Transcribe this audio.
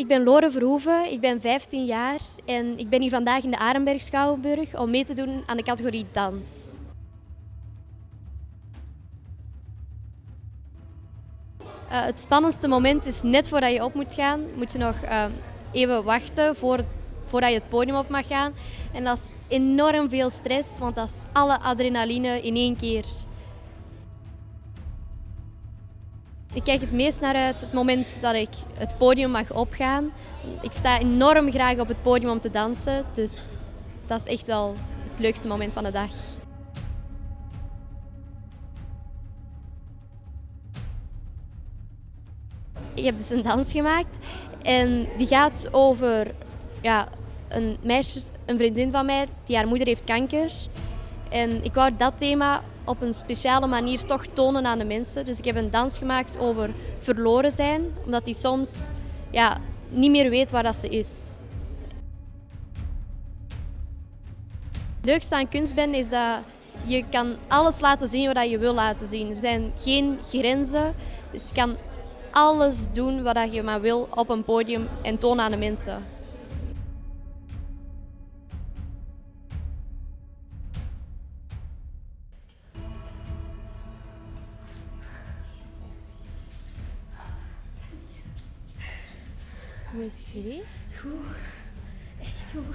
Ik ben Lore Verhoeven, ik ben 15 jaar en ik ben hier vandaag in de Arenberg Schouwburg om mee te doen aan de categorie dans. Uh, het spannendste moment is net voordat je op moet gaan, moet je nog uh, even wachten voor, voordat je het podium op mag gaan. En dat is enorm veel stress, want dat is alle adrenaline in één keer. Ik kijk het meest naar uit het moment dat ik het podium mag opgaan. Ik sta enorm graag op het podium om te dansen, dus dat is echt wel het leukste moment van de dag. Ik heb dus een dans gemaakt en die gaat over ja, een meisje, een vriendin van mij, die haar moeder heeft kanker. En ik wou dat thema op een speciale manier toch tonen aan de mensen. Dus ik heb een dans gemaakt over verloren zijn, omdat die soms ja, niet meer weet waar dat ze is. Het leukste aan kunstbende is dat je kan alles laten zien wat je wil laten zien. Er zijn geen grenzen, dus je kan alles doen wat je maar wil op een podium en tonen aan de mensen. Hoe is het geweest? Goed. Echt goed.